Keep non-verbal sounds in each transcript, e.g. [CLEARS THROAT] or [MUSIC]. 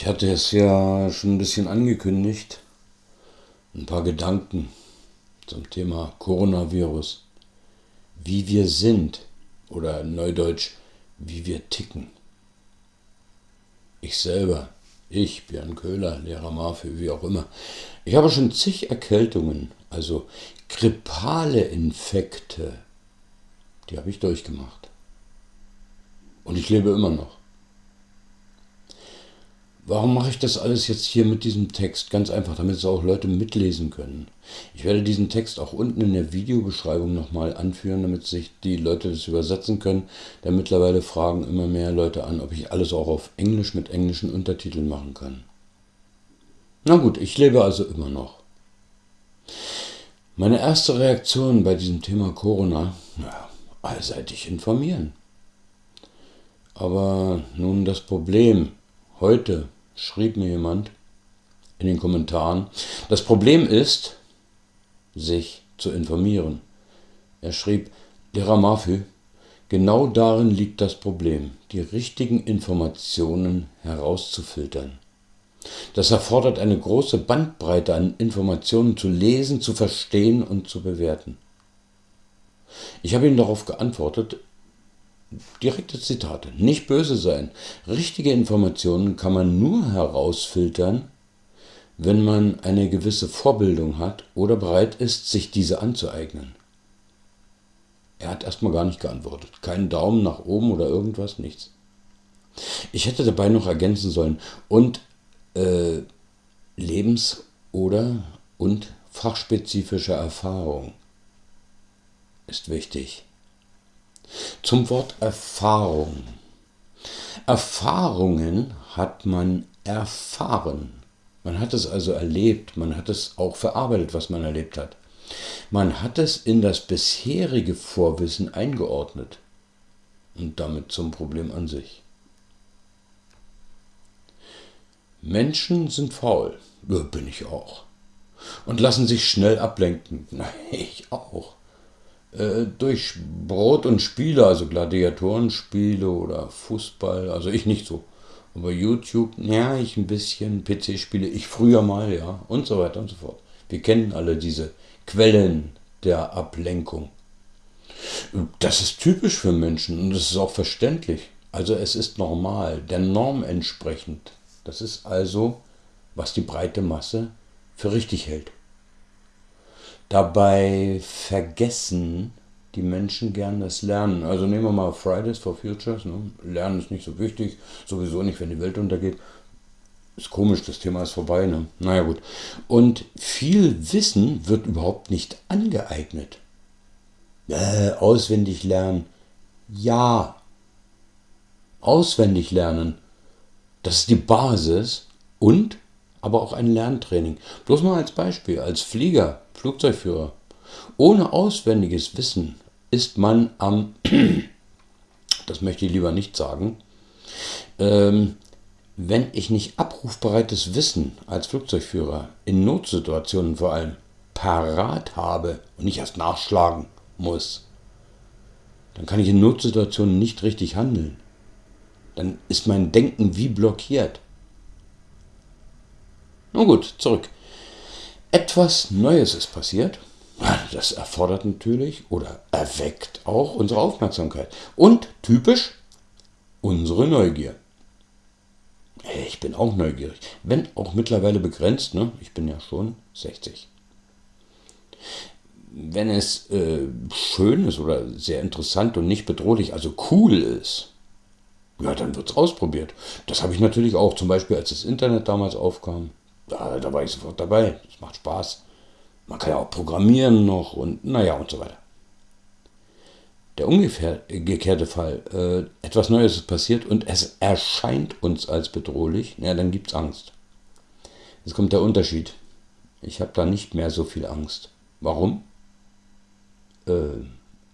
Ich hatte es ja schon ein bisschen angekündigt. Ein paar Gedanken zum Thema Coronavirus. Wie wir sind oder neudeutsch, wie wir ticken. Ich selber, ich, Björn Köhler, Lehrer Marfe, wie auch immer. Ich habe schon zig Erkältungen, also grippale Infekte, die habe ich durchgemacht. Und ich lebe immer noch. Warum mache ich das alles jetzt hier mit diesem Text? Ganz einfach, damit es auch Leute mitlesen können. Ich werde diesen Text auch unten in der Videobeschreibung nochmal anführen, damit sich die Leute das übersetzen können. Denn mittlerweile fragen immer mehr Leute an, ob ich alles auch auf Englisch mit englischen Untertiteln machen kann. Na gut, ich lebe also immer noch. Meine erste Reaktion bei diesem Thema Corona, naja, allseitig informieren. Aber nun das Problem heute schrieb mir jemand in den Kommentaren, das Problem ist, sich zu informieren. Er schrieb, Lehrer Mafü, genau darin liegt das Problem, die richtigen Informationen herauszufiltern. Das erfordert eine große Bandbreite an Informationen zu lesen, zu verstehen und zu bewerten. Ich habe ihm darauf geantwortet, Direkte Zitate. Nicht böse sein. Richtige Informationen kann man nur herausfiltern, wenn man eine gewisse Vorbildung hat oder bereit ist, sich diese anzueignen. Er hat erstmal gar nicht geantwortet. Keinen Daumen nach oben oder irgendwas, nichts. Ich hätte dabei noch ergänzen sollen. Und äh, Lebens- oder und fachspezifische Erfahrung ist wichtig. Zum Wort Erfahrung. Erfahrungen hat man erfahren. Man hat es also erlebt, man hat es auch verarbeitet, was man erlebt hat. Man hat es in das bisherige Vorwissen eingeordnet und damit zum Problem an sich. Menschen sind faul, bin ich auch, und lassen sich schnell ablenken. [LAUGHS] Ich auch. Äh, durch Brot und Spiele, also Gladiatorenspiele oder Fußball, also ich nicht so. Aber YouTube, ja, ich ein bisschen, PC-Spiele, ich früher mal, ja, und so weiter und so fort. Wir kennen alle diese Quellen der Ablenkung. Das ist typisch für Menschen und das ist auch verständlich. Also es ist normal, der Norm entsprechend. Das ist also, was die breite Masse für richtig hält. Dabei vergessen die Menschen gern das Lernen. Also nehmen wir mal Fridays for Futures. Ne? Lernen ist nicht so wichtig, sowieso nicht, wenn die Welt untergeht. Ist komisch, das Thema ist vorbei. Ne? Naja gut. Und viel Wissen wird überhaupt nicht angeeignet. Äh, auswendig lernen. Ja. Auswendig lernen. Das ist die Basis und aber auch ein Lerntraining. Bloß mal als Beispiel, als Flieger Flugzeugführer. Ohne auswendiges Wissen ist man am, [CLEARS THROAT] das möchte ich lieber nicht sagen, ähm, wenn ich nicht abrufbereites Wissen als Flugzeugführer in Notsituationen vor allem parat habe und nicht erst nachschlagen muss, dann kann ich in Notsituationen nicht richtig handeln. Dann ist mein Denken wie blockiert. Nun gut, zurück. Etwas Neues ist passiert. Das erfordert natürlich oder erweckt auch unsere Aufmerksamkeit. Und typisch unsere Neugier. Ich bin auch neugierig, wenn auch mittlerweile begrenzt. Ne? Ich bin ja schon 60. Wenn es äh, schön ist oder sehr interessant und nicht bedrohlich, also cool ist, ja, dann wird es ausprobiert. Das habe ich natürlich auch, zum Beispiel als das Internet damals aufkam da, da war ich sofort dabei. Es macht Spaß. Man kann ja auch programmieren noch und naja und so weiter. Der umgekehrte Fall, äh, etwas Neues ist passiert und es erscheint uns als bedrohlich, ja, dann gibt es Angst. Jetzt kommt der Unterschied. Ich habe da nicht mehr so viel Angst. Warum? Äh,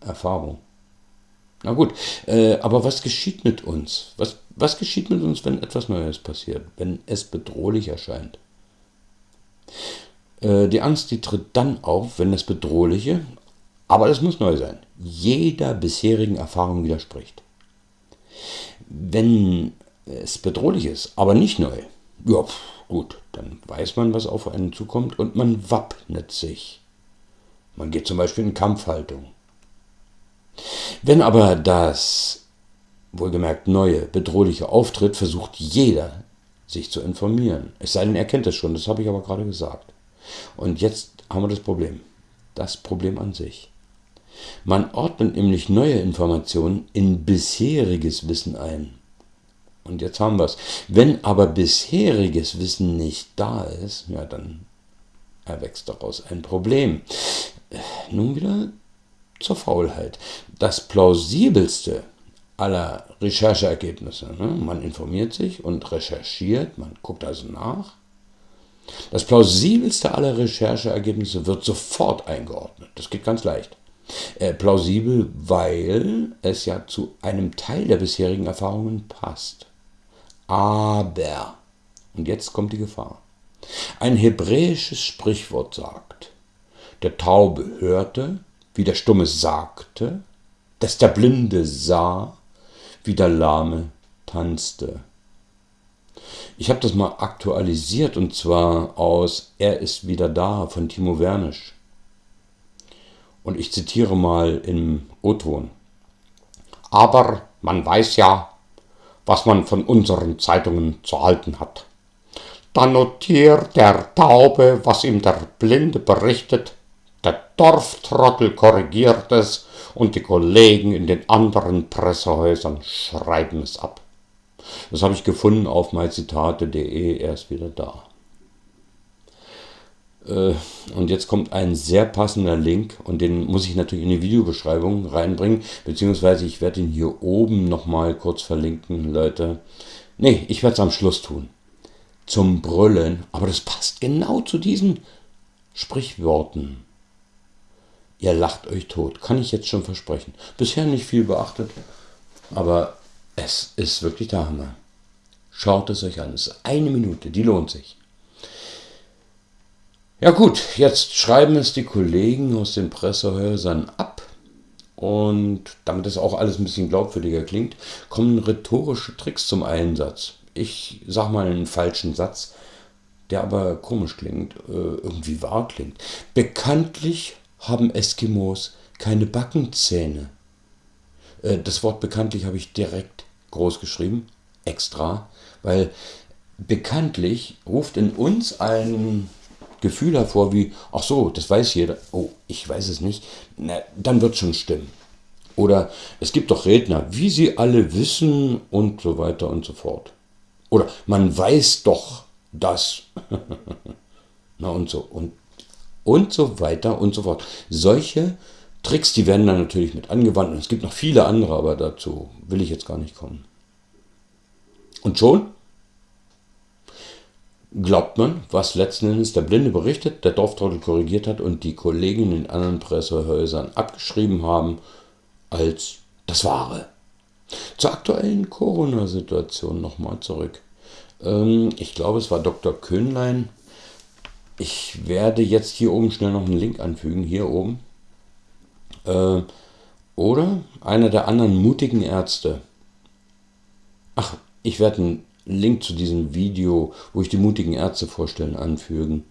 Erfahrung. Na gut, äh, aber was geschieht mit uns? Was, was geschieht mit uns, wenn etwas Neues passiert, wenn es bedrohlich erscheint? Äh, die Angst, die tritt dann auf, wenn das Bedrohliche, aber das muss neu sein, jeder bisherigen Erfahrung widerspricht. Wenn es bedrohlich ist, aber nicht neu, Ja, gut, dann weiß man, was auf einen zukommt und man wappnet sich. Man geht zum Beispiel in Kampfhaltung. Wenn aber das wohlgemerkt neue, bedrohliche auftritt, versucht jeder, sich zu informieren. Es sei denn, er kennt es schon, das habe ich aber gerade gesagt. Und jetzt haben wir das Problem. Das Problem an sich. Man ordnet nämlich neue Informationen in bisheriges Wissen ein. Und jetzt haben wir es. Wenn aber bisheriges Wissen nicht da ist, ja, dann erwächst daraus ein Problem. Nun wieder zur Faulheit. Das plausibelste aller Rechercheergebnisse. Ne? Man informiert sich und recherchiert, man guckt also nach. Das plausibelste aller Rechercheergebnisse wird sofort eingeordnet. Das geht ganz leicht. Äh, plausibel, weil es ja zu einem Teil der bisherigen Erfahrungen passt. Aber, und jetzt kommt die Gefahr, ein hebräisches Sprichwort sagt, der Taube hörte, wie der Stumme sagte, dass der Blinde sah, wie der Lahme tanzte. Ich habe das mal aktualisiert und zwar aus Er ist wieder da von Timo Wernisch. Und ich zitiere mal im O-Ton. Aber man weiß ja, was man von unseren Zeitungen zu halten hat. Dann notiert der Taube, was ihm der Blinde berichtet, der Dorftrottel korrigiert es und die Kollegen in den anderen Pressehäusern schreiben es ab. Das habe ich gefunden auf myzitate.de, er ist wieder da. Äh, und jetzt kommt ein sehr passender Link und den muss ich natürlich in die Videobeschreibung reinbringen, beziehungsweise ich werde ihn hier oben nochmal kurz verlinken, Leute. Ne, ich werde es am Schluss tun. Zum Brüllen, aber das passt genau zu diesen Sprichworten. Ihr lacht euch tot, kann ich jetzt schon versprechen. Bisher nicht viel beachtet, aber es ist wirklich der Hammer. Schaut es euch an, es ist eine Minute, die lohnt sich. Ja gut, jetzt schreiben es die Kollegen aus den Pressehäusern ab und damit das auch alles ein bisschen glaubwürdiger klingt, kommen rhetorische Tricks zum Einsatz. Ich sag mal einen falschen Satz, der aber komisch klingt, äh, irgendwie wahr klingt. Bekanntlich haben Eskimos keine Backenzähne. Äh, das Wort bekanntlich habe ich direkt groß geschrieben, extra, weil bekanntlich ruft in uns ein Gefühl hervor wie, ach so, das weiß jeder, oh, ich weiß es nicht, na, dann wird schon stimmen. Oder es gibt doch Redner, wie sie alle wissen und so weiter und so fort. Oder man weiß doch das. [LAUGHS] na und so und und so weiter und so fort. Solche Tricks, die werden dann natürlich mit angewandt und es gibt noch viele andere, aber dazu will ich jetzt gar nicht kommen. Und schon glaubt man, was letzten Endes der Blinde berichtet, der Dorftrottel korrigiert hat und die Kollegen in anderen Pressehäusern abgeschrieben haben als das Wahre. Zur aktuellen Corona-Situation nochmal zurück. Ähm, ich glaube, es war Dr. Köhnlein, ich werde jetzt hier oben schnell noch einen Link anfügen, hier oben. Äh, oder einer der anderen mutigen Ärzte. Ach, ich werde einen Link zu diesem Video, wo ich die mutigen Ärzte vorstellen, anfügen.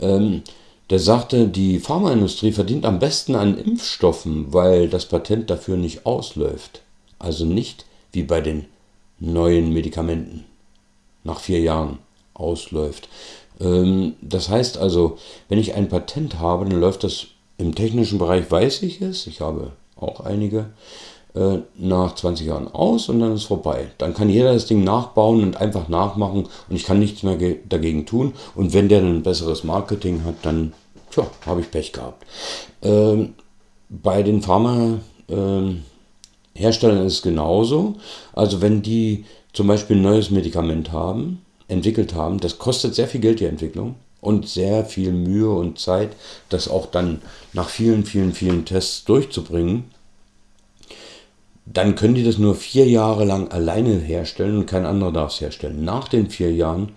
Ähm, der sagte, die Pharmaindustrie verdient am besten an Impfstoffen, weil das Patent dafür nicht ausläuft. Also nicht wie bei den neuen Medikamenten nach vier Jahren ausläuft. Ähm, das heißt also, wenn ich ein Patent habe, dann läuft das im technischen Bereich, weiß ich es, ich habe auch einige, äh, nach 20 Jahren aus und dann ist vorbei. Dann kann jeder das Ding nachbauen und einfach nachmachen und ich kann nichts mehr dagegen tun. Und wenn der ein besseres Marketing hat, dann habe ich Pech gehabt. Ähm, bei den Pharmaherstellern ähm, ist es genauso. Also wenn die zum Beispiel ein neues Medikament haben, entwickelt haben. Das kostet sehr viel Geld, die Entwicklung. Und sehr viel Mühe und Zeit, das auch dann nach vielen, vielen, vielen Tests durchzubringen. Dann können die das nur vier Jahre lang alleine herstellen und kein anderer darf es herstellen. Nach den vier Jahren,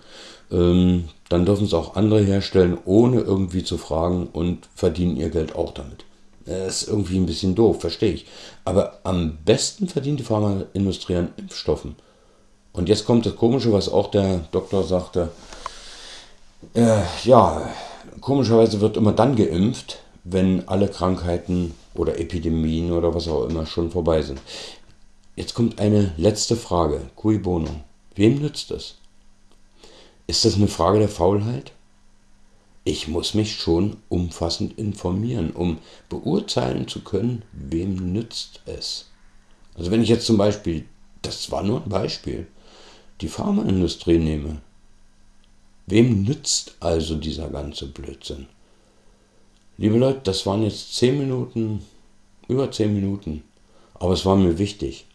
ähm, dann dürfen es auch andere herstellen, ohne irgendwie zu fragen und verdienen ihr Geld auch damit. Das ist irgendwie ein bisschen doof, verstehe ich. Aber am besten verdient die Pharmaindustrie an Impfstoffen. Und jetzt kommt das Komische, was auch der Doktor sagte. Äh, ja, komischerweise wird immer dann geimpft, wenn alle Krankheiten oder Epidemien oder was auch immer schon vorbei sind. Jetzt kommt eine letzte Frage. Cui bono? Wem nützt es? Ist das eine Frage der Faulheit? Ich muss mich schon umfassend informieren, um beurteilen zu können, wem nützt es. Also wenn ich jetzt zum Beispiel, das war nur ein Beispiel, die Pharmaindustrie nehme. Wem nützt also dieser ganze Blödsinn? Liebe Leute, das waren jetzt zehn Minuten, über zehn Minuten, aber es war mir wichtig.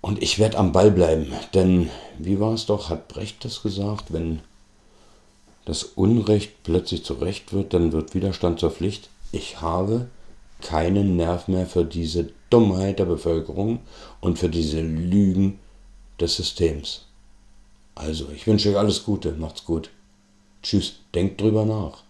Und ich werde am Ball bleiben, denn wie war es doch, hat Brecht das gesagt, wenn das Unrecht plötzlich zu Recht wird, dann wird Widerstand zur Pflicht. Ich habe keinen Nerv mehr für diese Dummheit der Bevölkerung und für diese Lügen des Systems. Also, ich wünsche euch alles Gute, macht's gut. Tschüss, denkt drüber nach.